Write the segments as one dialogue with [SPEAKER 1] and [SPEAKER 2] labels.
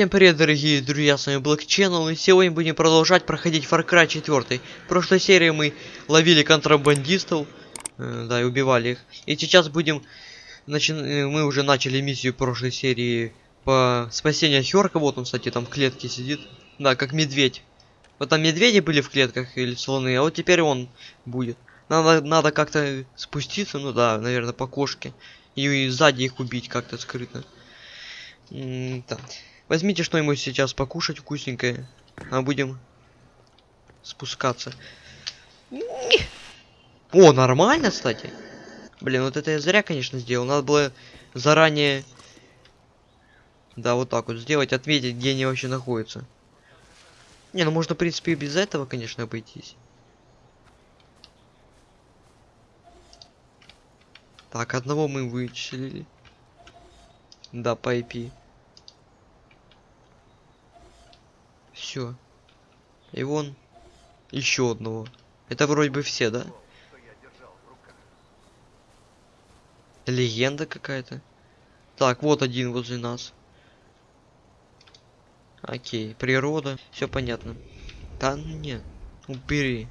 [SPEAKER 1] Всем привет, дорогие друзья, с вами Black Channel, и сегодня будем продолжать проходить Far Cry 4. В прошлой серии мы ловили контрабандистов, э, да, и убивали их. И сейчас будем, начи... э, мы уже начали миссию прошлой серии по спасению Хёрка, вот он, кстати, там в клетке сидит. Да, как медведь. Вот там медведи были в клетках или слоны, а вот теперь он будет. Надо, надо как-то спуститься, ну да, наверное, по кошке. И, и сзади их убить как-то скрытно. М да. Возьмите что-нибудь сейчас покушать вкусненькое, а будем спускаться. О, нормально, кстати. Блин, вот это я зря, конечно, сделал. Надо было заранее... Да, вот так вот сделать, отметить, где они вообще находятся. Не, ну можно, в принципе, и без этого, конечно, обойтись. Так, одного мы вычислили. Да, по IP. Все. И вон еще одного. Это вроде бы все, да? Легенда какая-то. Так, вот один возле нас. Окей, природа, все понятно. Да нет, убери.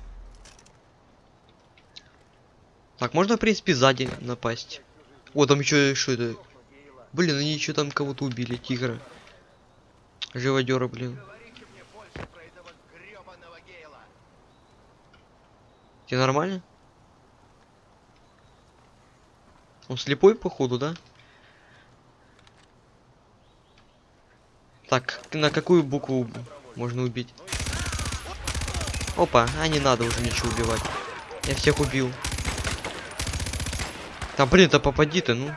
[SPEAKER 1] Так, можно, в принципе, сзади напасть. О, там еще что это? Блин, они еще там кого-то убили, тигра. Живодера, блин. Тебе нормально? Он слепой, походу, да? Так, на какую букву можно убить? Опа, а не надо уже ничего убивать. Я всех убил. Да блин, да попади ты, ну.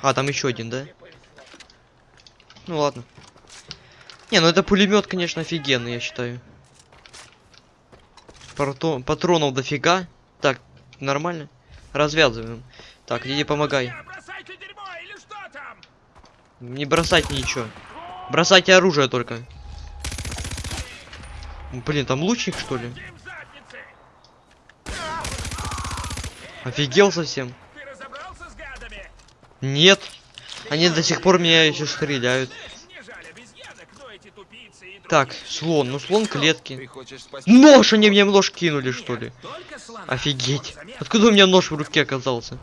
[SPEAKER 1] А, там еще один, да? Ну ладно. Не, ну это пулемет, конечно, офигенный, я считаю. Патron, патронов дофига. Так, нормально. Развязываем. Так, иди помогай. Не бросайте ничего. Бросайте оружие только. Блин, там лучник что ли? Офигел совсем. Нет. Они до сих пор меня еще стреляют. Так, слон. Ну слон клетки. Нож! Они мне нож кинули, что ли? Офигеть. Откуда у меня нож в руке оказался?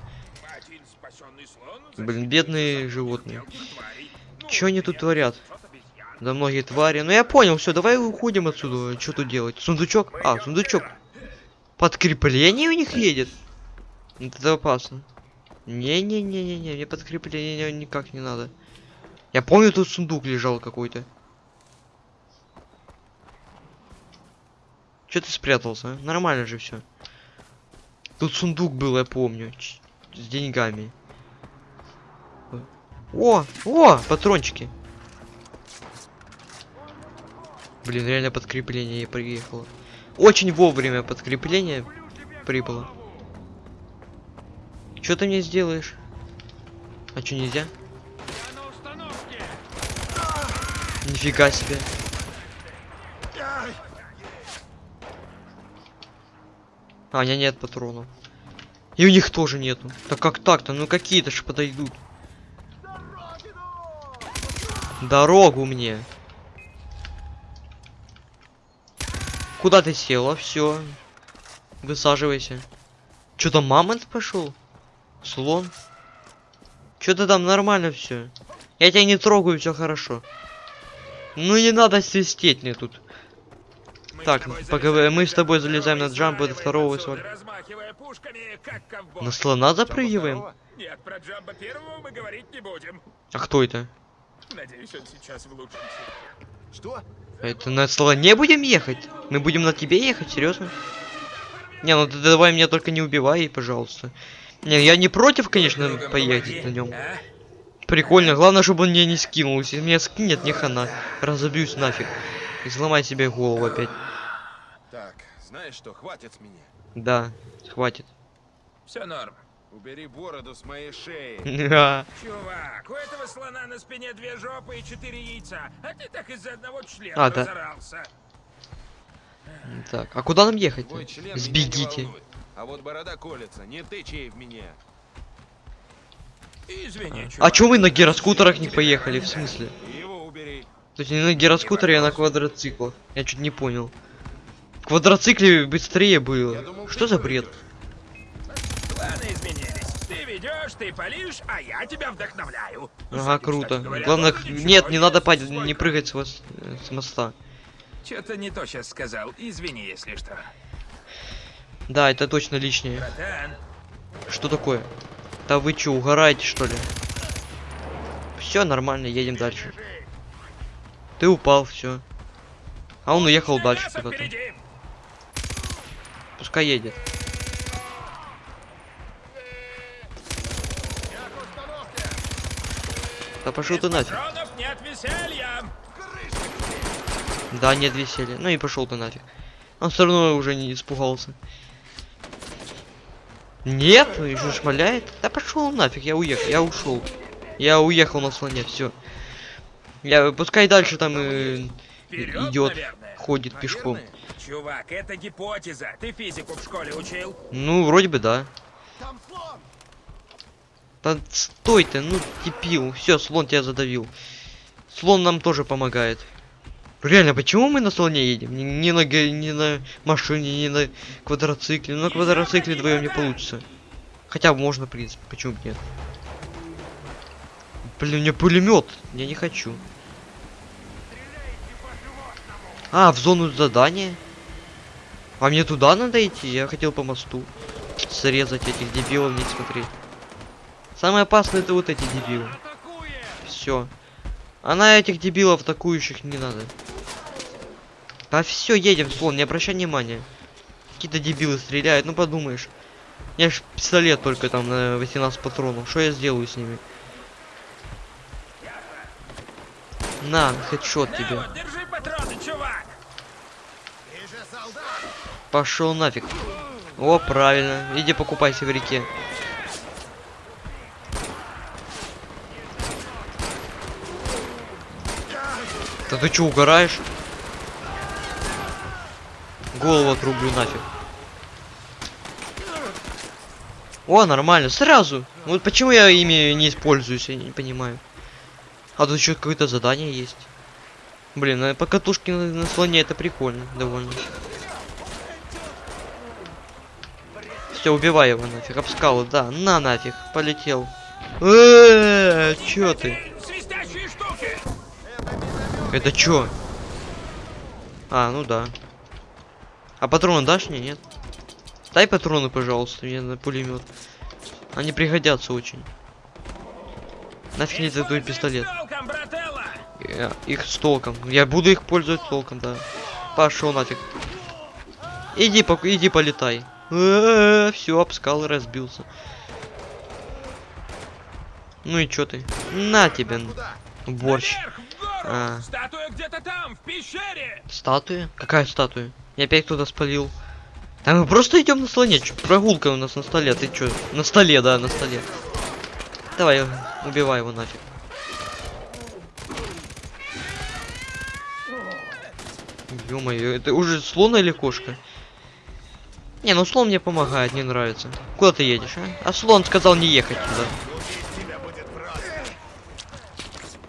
[SPEAKER 1] Блин, бедные животные. Что они тут творят? Да многие твари. Ну я понял, все, давай уходим отсюда. Что тут делать? Сундучок? А, сундучок. Подкрепление у них едет? Это опасно. Не-не-не-не-не, мне подкрепление никак не надо. Я помню, тут сундук лежал какой-то. Че ты спрятался? А? Нормально же все. Тут сундук был, я помню, с деньгами. О, о, патрончики. Блин, реально подкрепление приехало. Очень вовремя подкрепление прибыло. Что ты мне сделаешь? А что нельзя? Нифига себе. А, у меня нет патронов. И у них тоже нету. Так как так-то? Ну какие-то же подойдут. Дорогу мне. Куда ты села? Все. Высаживайся. Что-то мамонт пошел? Слон? Что-то там нормально все. Я тебя не трогаю, все хорошо. Ну не надо свистеть мне тут. Мы так, поговорим. Мы с тобой залезаем на джамп до второго соль. На слона запрыгиваем?
[SPEAKER 2] Нет, про джамба первого мы говорить не будем.
[SPEAKER 1] А кто это?
[SPEAKER 2] Надеюсь, он сейчас в лучшем
[SPEAKER 3] Что?
[SPEAKER 1] Это на слоне будем ехать? Мы будем на тебе ехать, серьезно? Не, ну ты давай меня только не убивай, пожалуйста. Не, я не против, конечно, поехать на нем. Прикольно, главное, чтобы он меня не скинул. Если меня скинет, не хана. Разобьюсь нафиг. И сломай себе голову опять.
[SPEAKER 3] Так, знаешь что, хватит с меня.
[SPEAKER 1] Да, хватит.
[SPEAKER 2] Все норм.
[SPEAKER 3] Убери бороду с моей шеи.
[SPEAKER 2] Чувак, у этого слона на спине две жопы и четыре яйца, а ты так из-за одного члена
[SPEAKER 1] А, да.
[SPEAKER 2] разорался.
[SPEAKER 1] Так, а куда нам ехать? Сбегите.
[SPEAKER 3] А вот борода колется, не тычь ей в меня.
[SPEAKER 2] Извини,
[SPEAKER 1] А
[SPEAKER 2] чувак.
[SPEAKER 1] чё вы на гироскутерах не поехали? В смысле?
[SPEAKER 3] Его убери.
[SPEAKER 1] То есть не на гироскутере, а на квадроциклах. Я чуть не понял. В квадроцикле быстрее было.
[SPEAKER 3] думал,
[SPEAKER 1] Что
[SPEAKER 3] ты
[SPEAKER 1] за бред?
[SPEAKER 2] Планы изменились. Ты ведешь, ты палишь, а я тебя вдохновляю.
[SPEAKER 1] Ага, круто.
[SPEAKER 2] говоря,
[SPEAKER 1] Главное, нет, не надо падать, не прыгать с, вос- э, с моста.
[SPEAKER 2] Чё-то не то сейчас сказал. Извини, если что.
[SPEAKER 1] Да, это точно лишнее.
[SPEAKER 2] Братан,
[SPEAKER 1] Что такое? Да вы чё, угораете что ли? Все нормально, едем дальше. Ты упал, все. А он уехал дальше куда-то. Пускай едет. Да пошел ты нафиг.
[SPEAKER 2] нет.
[SPEAKER 1] Да, нет веселья. Ну и пошел ты нафиг. Он все равно уже не испугался. Нет, еще шмаляет. Да пошел нафиг, я уехал, я ушел. Я уехал на слоне, все. Я пускай дальше там э,
[SPEAKER 2] Вперед,
[SPEAKER 1] идет,
[SPEAKER 2] наверное.
[SPEAKER 1] ходит пешком.
[SPEAKER 3] Наверное.
[SPEAKER 2] Чувак, это гипотеза. Ты физику в школе учил?
[SPEAKER 1] Ну, вроде бы да.
[SPEAKER 3] Там слон!
[SPEAKER 1] Да стой ты, ну типил. Все, слон тебя задавил. Слон нам тоже помогает. Реально, почему мы на слоне едем? Ни, ни на, ни на машине, ни на квадроцикле. На квадроцикле вдвоем не получится. Хотя можно, в принципе, почему нет. Блин, у меня пулемет. Я не хочу. А, в зону задания. А мне туда надо идти? Я хотел по мосту. Срезать этих дебилов, не смотреть. Самое опасное это вот эти дебилы. Все. А на этих дебилов атакующих не надо. Да все, едем, слон, не обращай внимания. Какие-то дебилы стреляют, ну подумаешь. Я ж пистолет только там на 18 патронов. Что я сделаю с ними? На, хедшот тебе.
[SPEAKER 2] вот, держи патроны, чувак.
[SPEAKER 1] Пошел нафиг. О, правильно. Иди покупайся в реке. Да ты чё, угораешь? Голову отрублю нафиг. О, нормально, сразу. Вот почему я ими не используюсь, я не понимаю. А тут еще какое-то задание есть. Блин, а по катушке на, на слоне это прикольно, довольно. Все, убивай его нафиг, обскал, да, на нафиг, полетел. Эээ, чё ты? Это чё? А, ну да. А патроны дашь мне, нет? Дай патроны, пожалуйста, мне на пулемет. Они пригодятся очень. Нафиг мне этот твой пистолет. Я- их с толком. Я буду их пользоваться толком, да. Пошел нафиг. Иди, пок- иди полетай. Все, обскал и разбился. Ну и чё ты? На тебе, борщ. А.
[SPEAKER 2] Статуя где-то там, в пещере.
[SPEAKER 1] Статуя? Какая статуя? Я опять кто-то спалил. Да мы просто идем на слоне. Прогулка у нас на столе. Ты чё? На столе, да, на столе. Давай, убивай его нафиг. Ё-моё, это уже слон или кошка? Не, ну слон мне помогает, не нравится. Куда ты едешь, а? А слон сказал не ехать туда.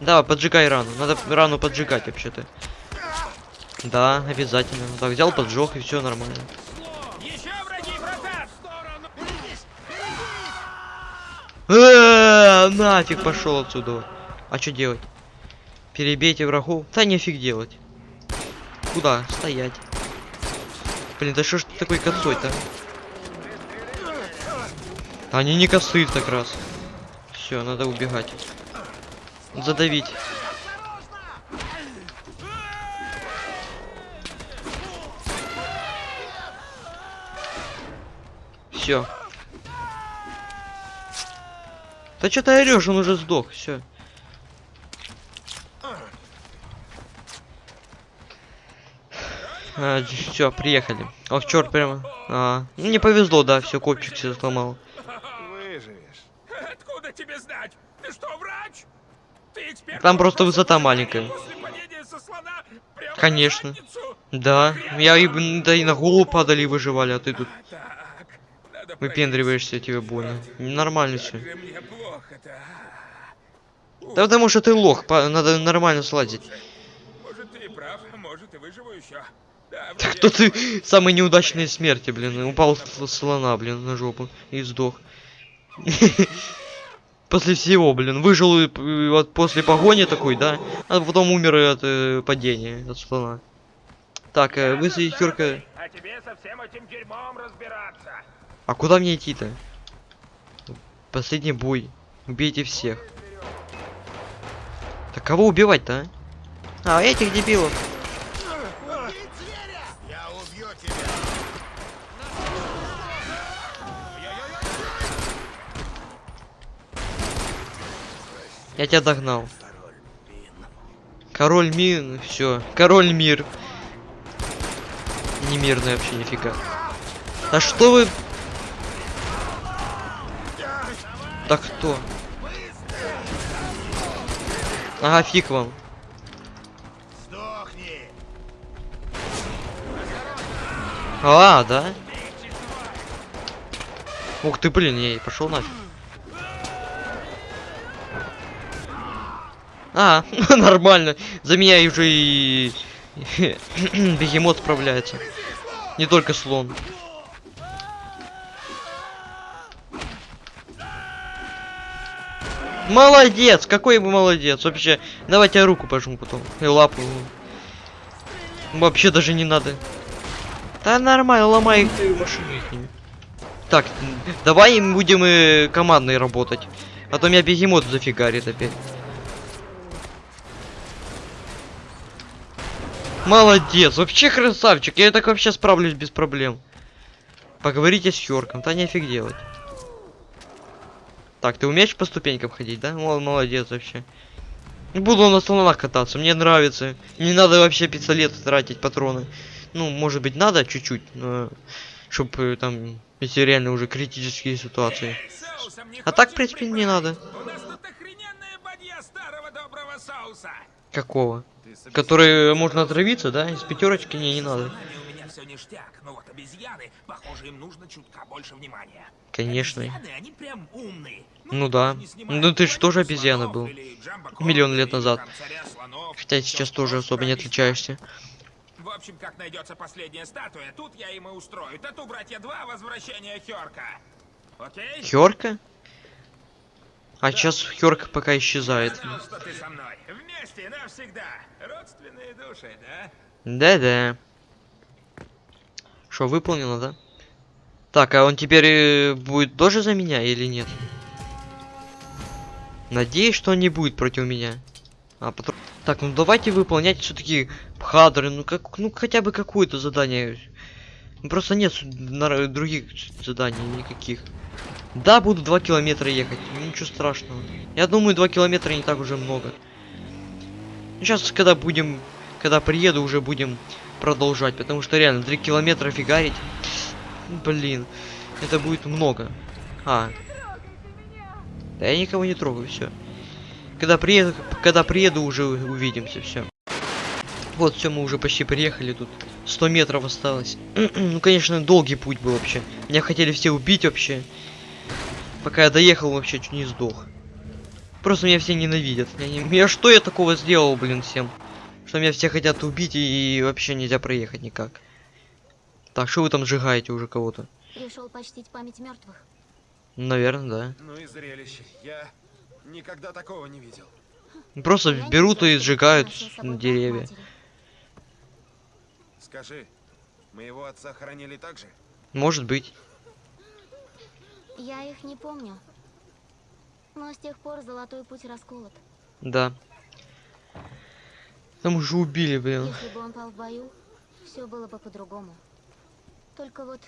[SPEAKER 1] Давай, поджигай рану. Надо рану поджигать вообще-то. Да, обязательно. Так, взял, поджег и все нормально. Э, Нафиг пошел отсюда. А что делать? Перебейте врагов? Да нефиг делать. Куда? Стоять. Блин, да что ж ты такой косой-то? Они не косые так раз. Все, надо убегать. Задавить. Все. Да что ты орешь, он уже сдох, все. все, приехали. Ох, черт, прямо. А, ну, не повезло, да, все, копчик все сломал.
[SPEAKER 3] Выживешь.
[SPEAKER 2] Откуда тебе знать? Ты что, врач? Ты эксперт?
[SPEAKER 1] Там просто высота маленькая. Конечно. Да, я и, да и на голову падали и выживали, а ты тут.
[SPEAKER 2] Так,
[SPEAKER 1] выпендриваешься, тебе больно. Нормально все.
[SPEAKER 2] А?
[SPEAKER 1] Да потому что ты лох, надо нормально сладить.
[SPEAKER 2] Может, ты и прав, может, и выживу еще. Да,
[SPEAKER 1] Так кто ты самые неудачные смерти, блин, упал слона, блин, на жопу и сдох. После всего, блин, выжил вот после погони такой, да, а потом умер от э, падения, от слона. Так, э, вы Юрка,
[SPEAKER 2] А тебе со всем этим дерьмом разбираться.
[SPEAKER 1] А куда мне идти-то? Последний бой. Убейте всех. Так кого убивать-то, а? А, этих дебилов.
[SPEAKER 3] Я тебя.
[SPEAKER 1] Догнал. Король мин, все. Король мир. Не мирный вообще нифига. Да что вы? Да кто? Ага, фиг вам. А, да? Ух ты, блин, я пошел нафиг. А, нормально. За меня уже и бегемот справляется. Не только слон. Молодец! Какой вы молодец! Вообще, давайте я руку пожму потом. И лапу. Вообще даже не надо. Да нормально, ломай их ты машину ними. Так, давай им будем э, командной работать. А то меня бегемот зафигарит опять. Молодец, вообще красавчик. Я так вообще справлюсь без проблем. Поговорите с Хёрком, да нефиг делать. Так, ты умеешь по ступенькам ходить, да? Мол, молодец вообще. Буду на слонах кататься, мне нравится. Не надо вообще пистолет тратить, патроны. Ну, может быть, надо чуть-чуть, но... Чтоб э, там, если реально уже критические ситуации. А так, в принципе, не надо. Какого? Который можно отравиться, да? Из пятерочки не, не надо.
[SPEAKER 2] Знания у меня все ништяк, но вот обезьяны, похоже, им нужно чутка больше внимания.
[SPEAKER 1] Конечно.
[SPEAKER 2] Обезьяны, они прям умные.
[SPEAKER 1] Ну да. Ну ты ж
[SPEAKER 2] войну
[SPEAKER 1] тоже обезьяна был. Миллион лет назад. Хотя сейчас тоже особо не отличаешься.
[SPEAKER 2] В общем, как найдется последняя статуя, тут я им и устрою. Тату, братья, два возвращения Хёрка. Окей?
[SPEAKER 1] Хёрка? А сейчас Хёрк пока исчезает.
[SPEAKER 2] Знал, что ты со мной. Вместе навсегда. Родственные души, да?
[SPEAKER 1] Да-да. Что, выполнено, да? Так, а он теперь э, будет тоже за меня или нет? Надеюсь, что он не будет против меня. А потом... Так, ну давайте выполнять все-таки хадры, ну как, ну хотя бы какое-то задание. Ну, Просто нет других заданий никаких. Да, буду 2 километра ехать, ну, ничего страшного. Я думаю, 2 километра не так уже много. Сейчас, когда будем, когда приеду, уже будем продолжать, потому что реально 3 километра фигарить, блин, это будет много. А, да я никого не трогаю, все. Когда приеду, когда приеду, уже увидимся, все. Вот, все, мы уже почти приехали тут. 100 метров осталось. ну, конечно, долгий путь был вообще. Меня хотели все убить вообще. Пока я доехал, вообще чуть не сдох. Просто меня все ненавидят. Я, не... я что я такого сделал, блин, всем? Что меня все хотят убить и, и вообще нельзя проехать никак. Так, что вы там сжигаете уже кого-то?
[SPEAKER 4] Пришел почтить память мертвых.
[SPEAKER 1] Наверное, да.
[SPEAKER 3] Ну и зрелище. Я никогда такого не видел.
[SPEAKER 1] Просто
[SPEAKER 4] Я
[SPEAKER 1] берут и сжигают деревья.
[SPEAKER 3] Скажи, моего отца хоронили так же?
[SPEAKER 1] Может быть.
[SPEAKER 4] Я их не помню. Но с тех пор золотой путь расколот.
[SPEAKER 1] Да. Там уже убили, блин.
[SPEAKER 4] Если бы он пал в бою, все было бы по-другому. Только вот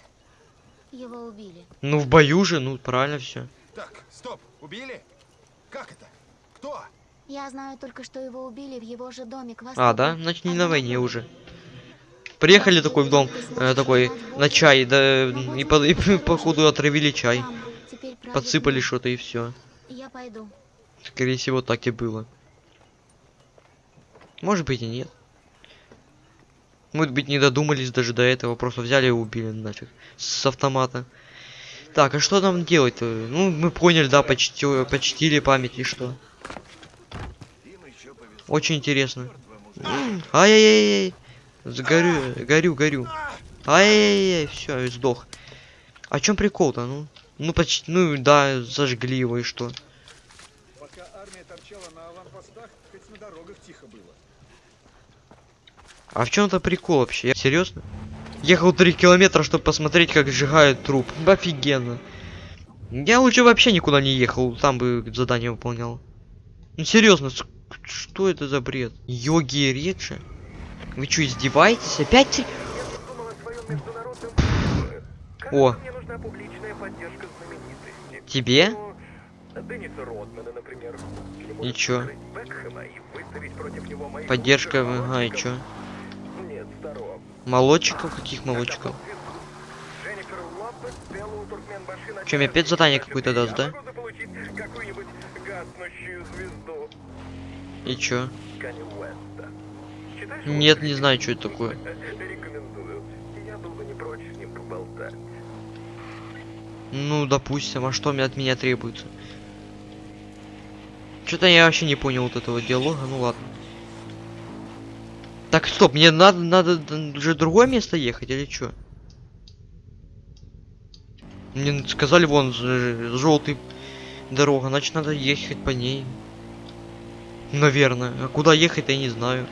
[SPEAKER 4] его убили.
[SPEAKER 1] Ну в бою же, ну правильно все.
[SPEAKER 3] Так, стоп, убили? Как это? Кто?
[SPEAKER 4] Я знаю только, что его убили в его же доме к
[SPEAKER 1] А, да? Значит не
[SPEAKER 4] от
[SPEAKER 1] на войне уже. Приехали такой в дом, э, такой на чай, да и, по- и походу отравили чай. Подсыпали что-то и все.
[SPEAKER 4] Я пойду.
[SPEAKER 1] Скорее всего, так и было. Может быть и нет. Может быть не додумались даже до этого, просто взяли и убили нафиг. С автомата. Так, а что нам делать-то? Ну, мы поняли, да, почти, почтили память и что? Очень интересно. Ай-яй-яй-яй. Сгорю, горю, горю. Ай-яй-яй, все, сдох. А чем прикол-то, ну? Ну, почти, ну, да, зажгли его и что?
[SPEAKER 3] Пока армия торчала на аванпостах, хоть на дорогах тихо было.
[SPEAKER 1] А в чем-то прикол вообще? Я- Серьезно? Ехал 3 километра, чтобы посмотреть, как сжигают труп. Офигенно. Я лучше вообще никуда не ехал, там бы задание выполнял. Ну серьезно, что это за бред? Йоги Реджи? Вы что, издеваетесь? Опять? О, тебе? Ничего. Поддержка, ага, и чё? Молодчиков? Каких молодчиков? Чё, мне опять задание какое-то даст, да? И чё? Нет, не знаю, что это такое. Ну, допустим, а что мне от меня требуется? Что-то я вообще не понял вот этого диалога, ну ладно. Так, стоп, мне надо, надо уже другое место ехать или что? Мне сказали, вон, желтый дорога, значит надо ехать по ней. Наверное. А куда ехать, я не знаю.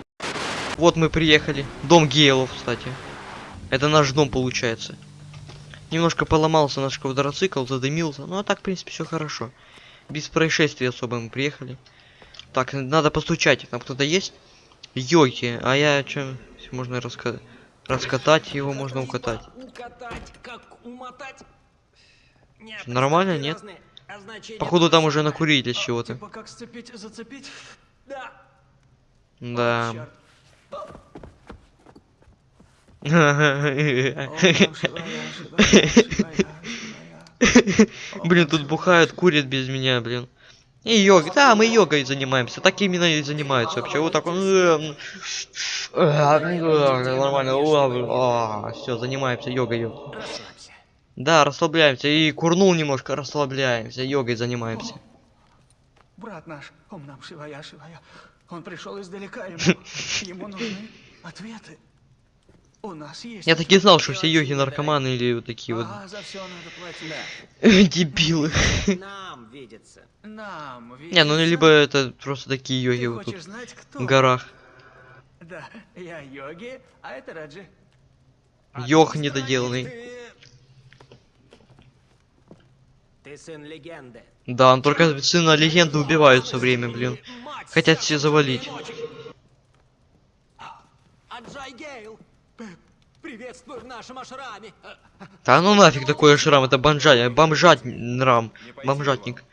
[SPEAKER 1] Вот мы приехали. Дом Гейлов, кстати. Это наш дом получается. Немножко поломался наш квадроцикл, задымился. Ну а так, в принципе, все хорошо. Без происшествий особо мы приехали. Так, надо постучать. Там кто-то есть? Йоки, а я что? Можно раска... раскатать его, можно укатать.
[SPEAKER 5] Укатать, как умотать. Нет,
[SPEAKER 1] Нормально, нет?
[SPEAKER 5] разные означения
[SPEAKER 1] Походу там уже накурили чего-то.
[SPEAKER 5] Типа как сцепить, зацепить? Да.
[SPEAKER 1] Да. Блин, тут бухают, курят без меня, блин. И йога, да, мы йогой занимаемся, так именно и занимаются вообще. Вот так он. Нормально. Все, занимаемся йогой. Да, расслабляемся. И курнул немножко, расслабляемся. Йогой занимаемся.
[SPEAKER 5] Брат наш, он нам шивая, шивая. Он пришел издалека, ему, ему нужны ответы.
[SPEAKER 1] Я так и знал, что все йоги наркоманы или вот такие вот дебилы. Не, ну либо это просто такие йоги вот тут в горах.
[SPEAKER 5] Да, я йоги, а это Раджи.
[SPEAKER 1] Йог недоделанный.
[SPEAKER 6] Ты сын легенды.
[SPEAKER 1] Да, он только сына легенды убивают все время, блин. Хотят все завалить.
[SPEAKER 6] Приветствую в нашем ашраме.
[SPEAKER 1] Да ну нафиг такой шрам, это бомжа, бомжат рам, бомжатник.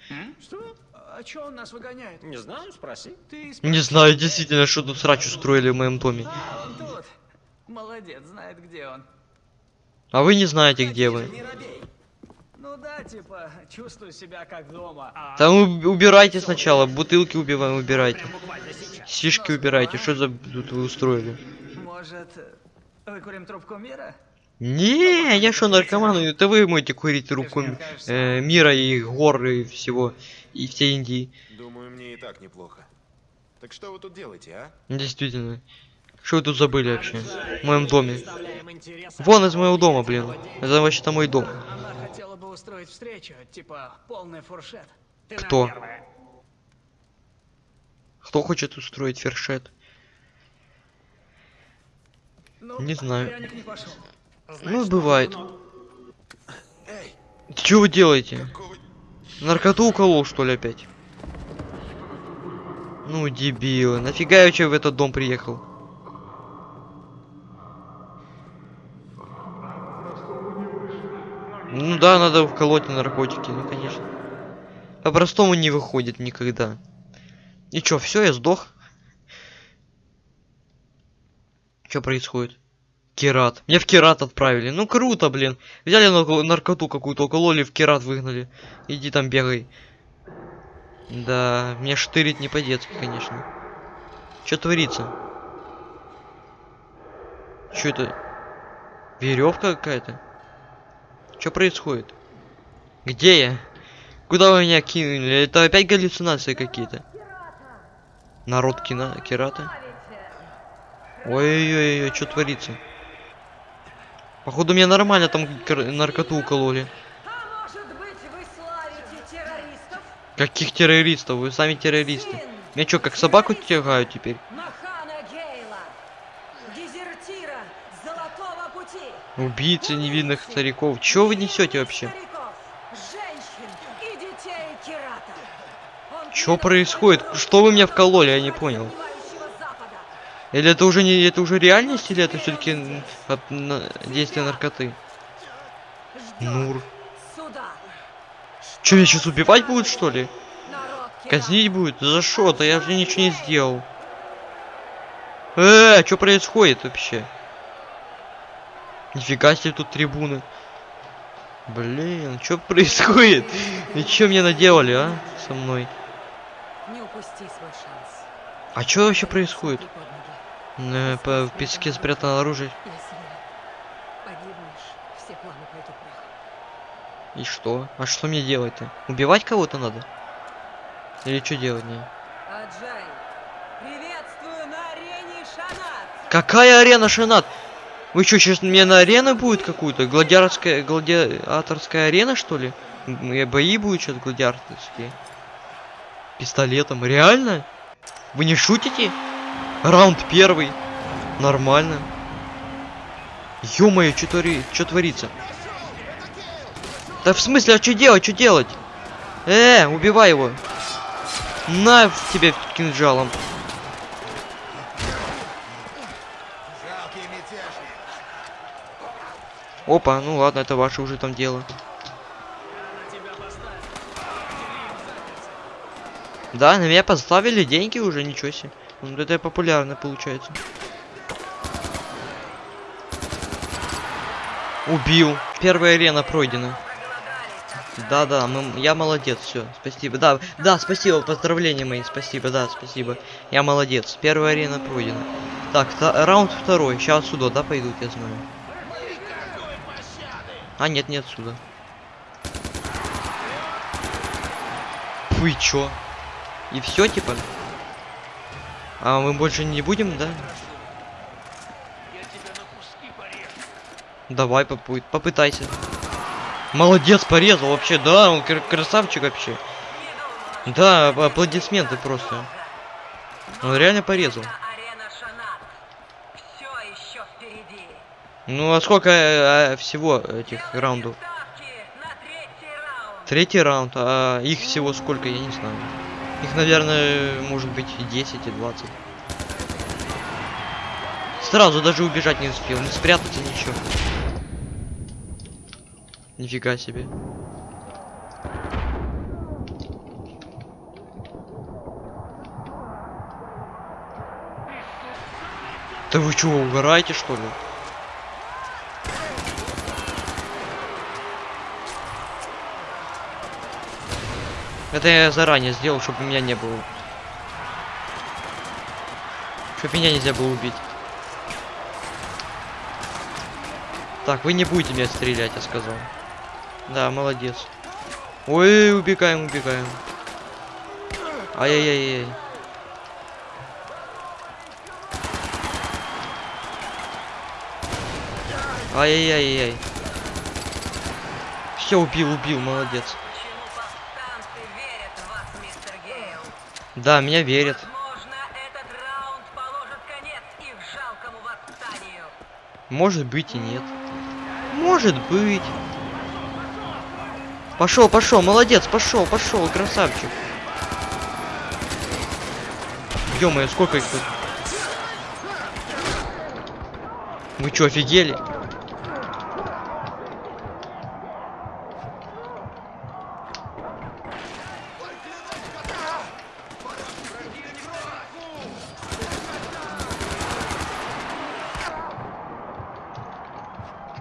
[SPEAKER 5] Что? А чё он нас выгоняет?
[SPEAKER 6] Не знаю, спроси.
[SPEAKER 5] Ты
[SPEAKER 1] Не знаю, действительно, что тут срач устроили в моем доме.
[SPEAKER 5] А, он тут. Молодец, знает, где он.
[SPEAKER 1] А вы не знаете, где вы.
[SPEAKER 5] Ну да, типа, чувствую себя как дома. А
[SPEAKER 1] Там уб- убирайте сначала, бутылки убиваем, убирайте. Сишки убирайте, что за тут вы устроили?
[SPEAKER 5] может, выкурим трубку мира?
[SPEAKER 1] Не, я что, наркоман? Это вы можете курить руку э, мира и гор и всего, и всей Индии.
[SPEAKER 3] Думаю, мне и так неплохо. Так что вы тут делаете, а?
[SPEAKER 1] Действительно. Что вы тут забыли вообще? В моем доме. Вон из моего дома, блин. Это вообще-то мой дом.
[SPEAKER 5] Она хотела бы устроить встречу, типа, полный фуршет.
[SPEAKER 1] Кто? Кто хочет устроить фершет?
[SPEAKER 5] Ну,
[SPEAKER 1] Не знаю.
[SPEAKER 5] пряник не пошел.
[SPEAKER 1] Ну, бывает. Что вы делаете? Наркоту уколол, что ли, опять? Ну, дебилы. Нафига я вообще в этот дом приехал? Ну да, надо вколоть на наркотики, ну конечно. По-простому не выходит никогда. И чё, все, я сдох? Что происходит? Керат. Меня в Керат отправили. Ну круто, блин. Взяли нарко- наркоту какую-то, укололи, в Керат выгнали. Иди там бегай. Да, меня штырит не по-детски, конечно. Что творится? Что это? Веревка какая-то? Что происходит? Где я? Куда вы меня кинули? Это опять галлюцинации какие-то. Народ кино, Кирата. Ой-ой-ой, что творится? Походу меня нормально там наркоту укололи.
[SPEAKER 7] А?
[SPEAKER 1] Каких террористов? Вы сами террористы. Меня что, как собаку тягают теперь? Убийцы невинных стариков. Чё вы несете вообще?
[SPEAKER 7] Предал
[SPEAKER 1] происходит? Что вы меня вкололи? Я не понял. Или это уже не это уже реальность, или это все-таки на- действия наркоты? Нур. Че, меня сейчас убивать будут, что ли? Казнить будет? За что-то, я же ничего не сделал. Э, что происходит вообще? Нифига себе тут трибуны. Блин, что происходит? И что мне наделали, а? Со мной.
[SPEAKER 7] Не упусти.
[SPEAKER 1] А что вообще происходит? В песке спрятано оружие. И что? А что мне делать-то? Убивать кого-то надо? Или что делать мне? Какая арена, Шанат? Вы что, сейчас мне на арену будет какую-то? Гладиаторская, гладиаторская арена, что ли? Бои будут сейчас гладиаторские? Пистолетом? Реально? Вы не шутите? Раунд первый. Нормально. Ё-моё, что твори... чё творится? Да в смысле, а что делать, что делать? Э, убивай его. На тебе кинжалом. Опа, ну ладно, это ваше уже там дело. Да, на меня поставили деньги уже, ничего себе. Ну, это популярно получается. Убил. Первая арена пройдена. Да-да, я молодец, все, спасибо. Да, да, спасибо, поздравления мои, спасибо, да, спасибо. Я молодец. Первая арена пройдена. Так, та- раунд второй. Сейчас отсюда, да, пойдут, я знаю. А, нет, не отсюда. Вы чё? И все, типа? А мы больше не будем, да? Давай, попу- попытайся. Молодец, порезал вообще, да, он кр- красавчик вообще. Да, ап- аплодисменты просто. Он реально порезал. Ну а сколько э, э, всего этих раундов?
[SPEAKER 7] Третий раунд,
[SPEAKER 1] а их всего сколько, я не знаю. Их, наверное, может быть и 10, и 20. Сразу даже убежать не успел, не спрятаться, ничего. Нифига себе. Да вы чего, угораете что ли? Это я заранее сделал, чтобы меня не было. Чтобы меня нельзя было убить. Так, вы не будете меня стрелять, я сказал. Да, молодец. Ой, убегаем, убегаем. Ай-яй-яй-яй. Ай-яй-яй-яй. Все, убил, убил, молодец.
[SPEAKER 7] Почему повстанцы верят в вас, мистер Гейл?
[SPEAKER 1] Да, меня верят. Может быть и нет. Может быть. Пошел, пошел, молодец, пошел, пошел, красавчик. ё сколько их тут? Вы чё, офигели?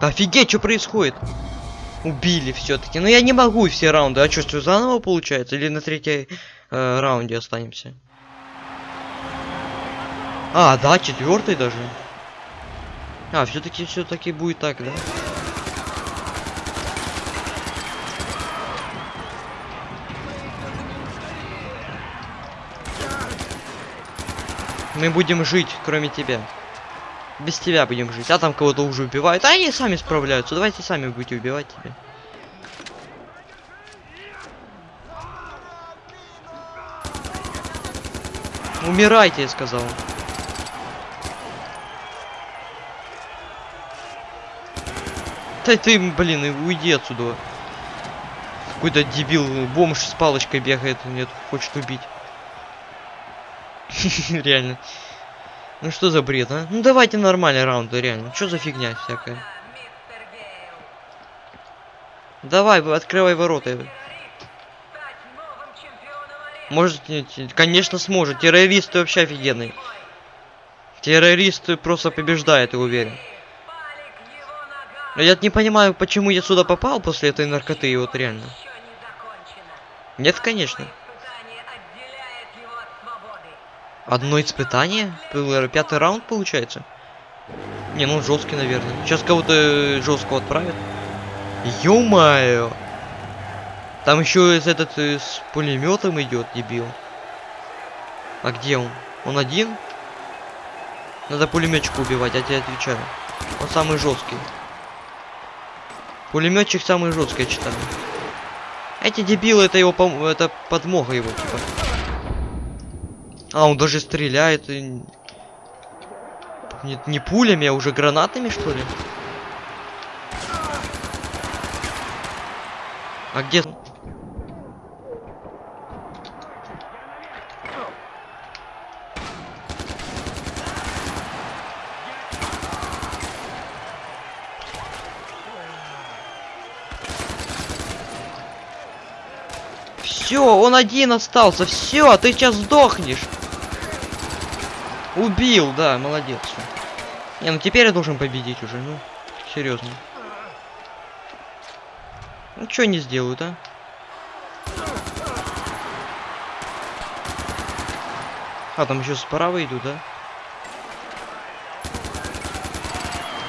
[SPEAKER 1] Офигеть, что происходит? Убили все-таки. Но ну, я не могу все раунды. А что, заново получается? Или на третьей э, раунде останемся? А, да, четвертый даже. А, все-таки все-таки будет так, да? Мы будем жить, кроме тебя. Без тебя будем жить. А там кого-то уже убивают. А они сами справляются. Давайте сами будете убивать тебя. Умирайте, я сказал. Да ты, блин, уйди отсюда. Какой-то дебил, бомж с палочкой бегает, нет, хочет убить. Реально. Ну что за бред, а? Ну давайте нормальный раунд, реально. Что за фигня всякая? Давай, открывай ворота. Может, конечно, сможет. Террористы вообще офигенные. Террористы просто побеждают, я уверен. Но я не понимаю, почему я сюда попал после этой наркоты, вот реально. Нет, конечно.
[SPEAKER 7] Испытание отделяет его от свободы.
[SPEAKER 1] Одно испытание? Пятый раунд получается? Не, ну жесткий, наверное. Сейчас кого-то жесткого отправят. Ё-моё! Там еще этот э, с пулеметом идет, дебил. А где он? Он один? Надо пулеметчика убивать, я тебе отвечаю. Он самый жесткий. Пулеметчик самый жесткий, я читаю. Эти дебилы, это его это подмога его, типа. А, он даже стреляет. и- Не, не пулями, а уже гранатами, что ли? А где... Все, он один остался. Все, ты сейчас сдохнешь. Убил, да, молодец. Не, ну теперь я должен победить уже, ну, серьезно. Ну что не сделают, а? А, там еще справа идут, да?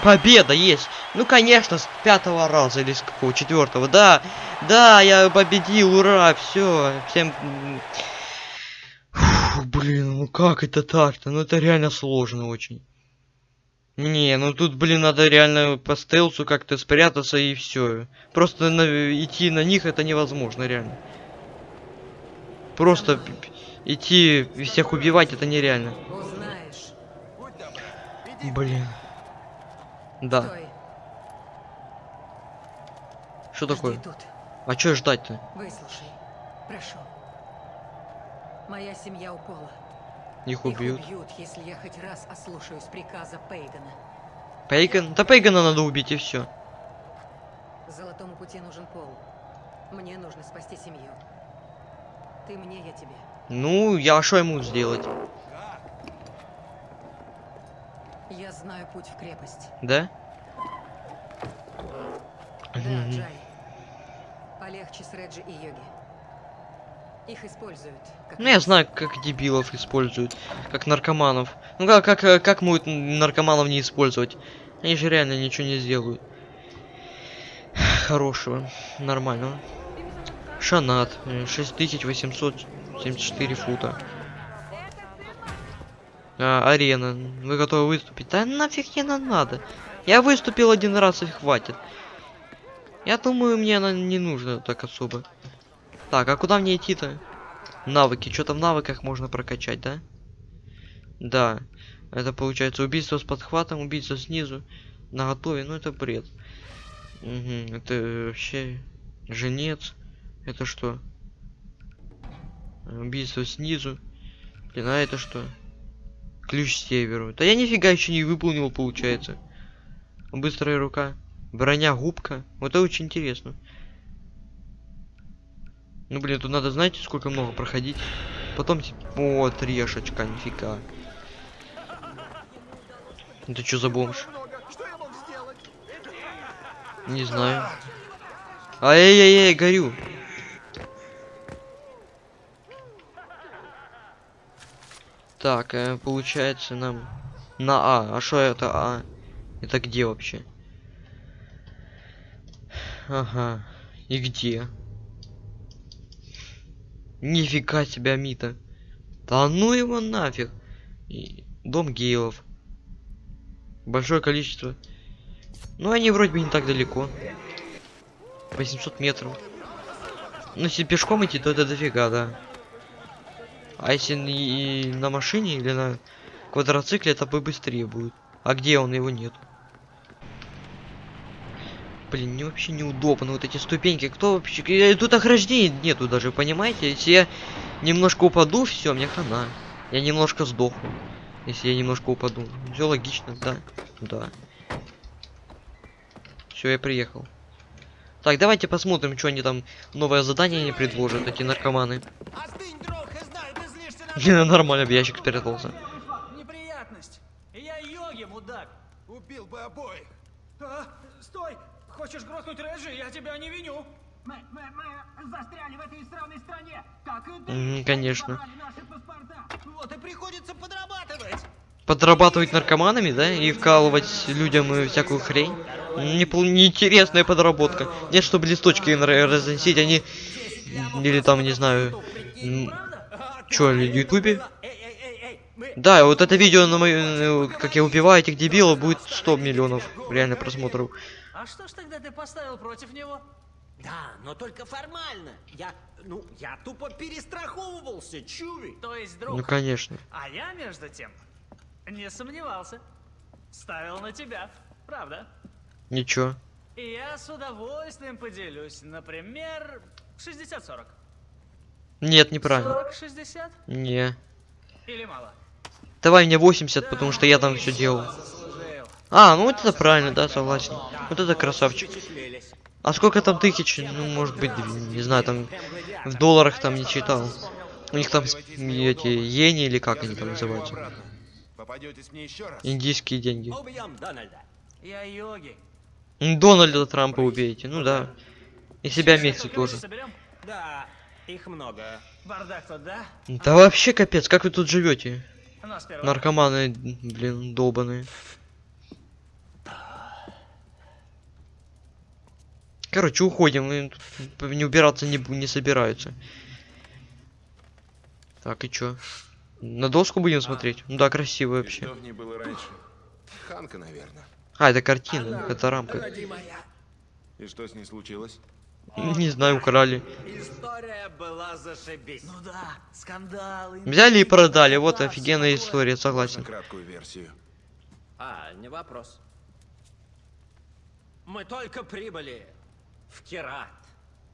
[SPEAKER 1] Победа есть! Ну, конечно, с пятого раза или с какого? Четвертого, да! Да, я победил, ура! Все, всем... м, Фу, блин, ну как это так-то? Ну это реально сложно очень. Не, ну тут, блин, надо реально по стелсу как-то спрятаться и все. Просто на- идти на них это невозможно, реально. Просто идти всех убивать это нереально. Блин. Да.
[SPEAKER 7] Стой.
[SPEAKER 1] Что
[SPEAKER 7] Жди
[SPEAKER 1] такое?
[SPEAKER 7] тут.
[SPEAKER 1] А что ждать-то?
[SPEAKER 7] Выслушай. Прошу. Моя семья у
[SPEAKER 1] Их
[SPEAKER 7] Их
[SPEAKER 1] убьют.
[SPEAKER 7] убьют, если я хоть раз ослушаюсь приказа Пейгана.
[SPEAKER 1] Пейган? Да Пейгана надо убить и все.
[SPEAKER 7] Золотому пути нужен Пол. Мне нужно спасти семью. Ты мне, я тебе.
[SPEAKER 1] Ну, я что ему сделать?
[SPEAKER 7] Я знаю путь в крепость.
[SPEAKER 1] Да?
[SPEAKER 7] Да. Джай. Полегче с Реджи и Йоги. Их используют. Как
[SPEAKER 1] Ну я знаю, как дебилов используют, как наркоманов. Ну как, как, как могут наркоманов не использовать? Они же реально ничего не сделают. Хорошего, нормального. Шанат, э, 6874 фута. А, арена, вы готовы выступить? Да нафиг не на- надо. Я выступил один раз и хватит. Я думаю, мне она не нужно так особо. Так, а куда мне идти-то? Навыки. Что-то в навыках можно прокачать, да? Да. Это получается убийство с подхватом, убийство снизу, на готове. Ну это бред. Угу. Это вообще женец. Это что? Убийство снизу. Блин, а это что? Ключ северу. Да я нифига еще не выполнил, получается. Быстрая рука. Броня губка. Вот это очень интересно. Ну блин, тут надо, знаете, сколько много проходить. Потом, типа, о, трешечка, нифига. Это что за бомж? Не знаю. Ай-яй-яй, горю. Так, э, получается нам на А. А что это А? Это где вообще? Ага. И где? Нифига себе, Мита. Да ну его нафиг. И дом гейлов. Большое количество. Ну, они вроде бы не так далеко. 800 метров. Ну, если пешком идти, то это дофига, да. А если и- на машине или на квадроцикле, это бы быстрее будет. А где он? Его нет. Блин, мне вообще неудобно вот эти ступеньки. Кто вообще... Тут ограждений нету даже, понимаете? Если я немножко упаду, все, мне хана. Я немножко сдохну. Если я немножко упаду. Все логично, да. Да. Все, я приехал. Так, давайте посмотрим, что они там новое задание не предложат, эти наркоманы.
[SPEAKER 6] Остынь, друг, и знаю, ты злишься на...
[SPEAKER 1] Нормально, в ящик спрятался.
[SPEAKER 5] Неприятность. Я йоги, мудак.
[SPEAKER 3] Убил бы обоих.
[SPEAKER 5] А, стой! Хочешь грохнуть Реджи? Я тебя не виню.
[SPEAKER 6] Мы, мы, мы застряли в этой странной стране. Как и
[SPEAKER 1] Мгм, конечно.
[SPEAKER 6] Вот и приходится подрабатывать.
[SPEAKER 1] Подрабатывать наркоманами, да? И вкалывать людям э, всякую хрень. Не, неинтересная подработка. Нет, чтобы листочки ра- разносить, они... Или там, не знаю... Чё, на ютубе? Да, вот это видео, на мою, э, как я убиваю этих дебилов, будет 100 миллионов реально просмотров.
[SPEAKER 5] А что ж тогда ты поставил против него?
[SPEAKER 6] Да, но только формально. Я, ну, я тупо перестраховывался, чуви.
[SPEAKER 5] То есть, друг,
[SPEAKER 1] Ну, конечно.
[SPEAKER 5] а я, между тем, не сомневался. Ставил на тебя, правда?
[SPEAKER 1] Ничего.
[SPEAKER 5] И я с удовольствием поделюсь. Например, 60-40.
[SPEAKER 1] Нет, неправильно.
[SPEAKER 5] 40-60?
[SPEAKER 1] Не.
[SPEAKER 5] Или мало?
[SPEAKER 1] Давай мне 80, потому что я там все делал. А, ну вот это правильно, да, согласен. Вот это красавчик. А сколько там тысяч? Ну, может быть, не знаю, там в долларах там не читал. У них там эти иени или как они там называются. Индийские деньги.
[SPEAKER 6] Дональда.
[SPEAKER 1] Трампа убейте, ну да. И себя вместе тоже.
[SPEAKER 6] Да, их много.
[SPEAKER 5] Бардак тут, да?
[SPEAKER 1] Да вообще капец, как вы тут живете? Наркоманы, блин, долбаные. Короче, уходим. Не убираться не, не собираются. Так, и чё? На доску будем смотреть? Ну да, красиво вообще.
[SPEAKER 3] Что в ней было раньше? Ханка, наверное.
[SPEAKER 1] А, это картина, это рамка.
[SPEAKER 3] И что с ней случилось?
[SPEAKER 1] Не знаю, украли.
[SPEAKER 6] История была зашибись.
[SPEAKER 5] Ну да, скандалы.
[SPEAKER 1] Взяли и продали, вот офигенная история, согласен.
[SPEAKER 3] краткую версию.
[SPEAKER 6] А, не вопрос. Мы только прибыли в Керат.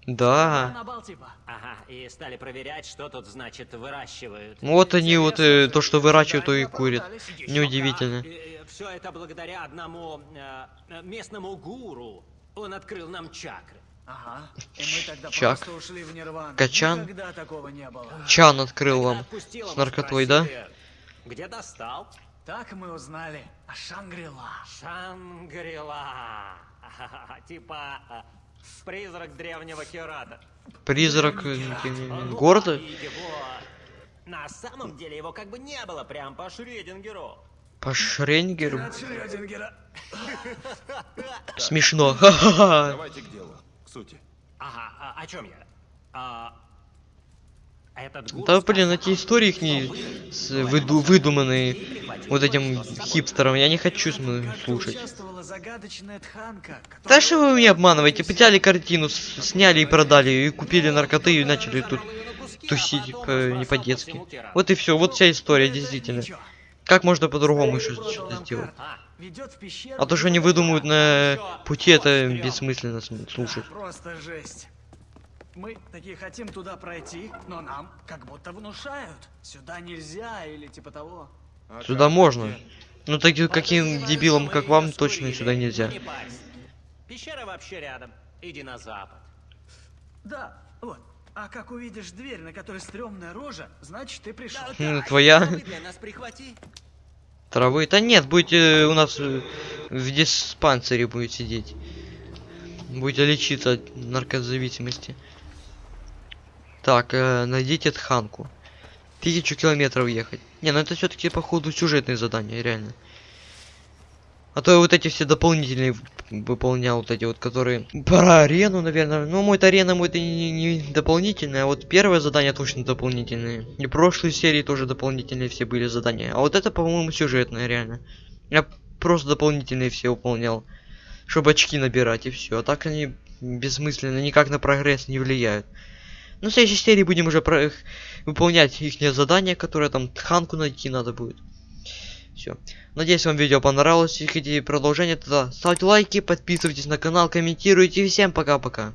[SPEAKER 1] Да.
[SPEAKER 5] На бал типа.
[SPEAKER 6] Ага, и стали проверять, что тут значит выращивают.
[SPEAKER 1] Вот они вот э, то, что выращивают, то и курят. Неудивительно.
[SPEAKER 6] Все это благодаря одному э, э, местному гуру. Он открыл нам чакры.
[SPEAKER 5] Ага. И мы тогда
[SPEAKER 1] Чак.
[SPEAKER 5] просто ушли в нирвану.
[SPEAKER 1] Качан.
[SPEAKER 5] Никогда такого не было.
[SPEAKER 1] Чан открыл вам. С наркотой, да?
[SPEAKER 6] Где достал?
[SPEAKER 5] Так мы узнали о Шангрила.
[SPEAKER 6] Шангрила. Типа э, призрак древнего Керата.
[SPEAKER 1] Призрак э, города?
[SPEAKER 6] На самом деле его как бы не было прям по Шрёдингеру.
[SPEAKER 1] По
[SPEAKER 5] Шрёдингера.
[SPEAKER 1] Смешно.
[SPEAKER 3] Давайте к делу. К сути.
[SPEAKER 6] Ага, а, о чем я? А,
[SPEAKER 1] Да блин, эти истории их не выду выдуманные вот этим хипстером. Я не хочу слушать. Да что вы меня обманываете? Взяли картину, сняли и продали, и купили наркоты, и начали тут тусить э, не по-детски. Вот и все, вот вся история, действительно. Как можно по-другому еще что-то сделать?
[SPEAKER 5] пещеру.
[SPEAKER 1] А то, что они выдумывают на пути, это бессмысленно см- слушать.
[SPEAKER 5] Да, просто жесть. Мы такие хотим туда пройти, но нам как будто внушают. Сюда нельзя или типа того.
[SPEAKER 3] А
[SPEAKER 1] Сюда можно.
[SPEAKER 3] Где?
[SPEAKER 1] Ну таким каким
[SPEAKER 6] что
[SPEAKER 1] как вам, точно сюда нельзя.
[SPEAKER 6] Не. Пещера вообще рядом. Иди на запад.
[SPEAKER 5] Да, вот. А как увидишь дверь, на которой стрёмная рожа, значит ты пришел.
[SPEAKER 1] Ну, твоя.
[SPEAKER 6] Травы для нас прихвати.
[SPEAKER 1] Травы? Да нет, будете у нас э, в диспансере будет сидеть. Будете лечиться от наркозависимости. Так, э, найдите Тханку. Тысячу километров ехать. Не, ну это все-таки походу сюжетные задания, реально. А то я вот эти все дополнительные выполнял, вот эти вот, которые... Про арену, наверное. Ну, мой арена мой это не, не дополнительное, а вот первое задание точно дополнительные. И прошлые серии тоже дополнительные все были задания. А вот это, по-моему, сюжетное, реально. Я просто дополнительные все выполнял. Чтобы очки набирать и все. А так они бессмысленно, никак на прогресс не влияют. Ну, в следующей серии будем уже про их выполнять их задания, которые там Ханку найти надо будет. Все. Надеюсь, вам видео понравилось. Если хотите продолжение, тогда ставьте лайки, подписывайтесь на канал, комментируйте. Всем пока-пока.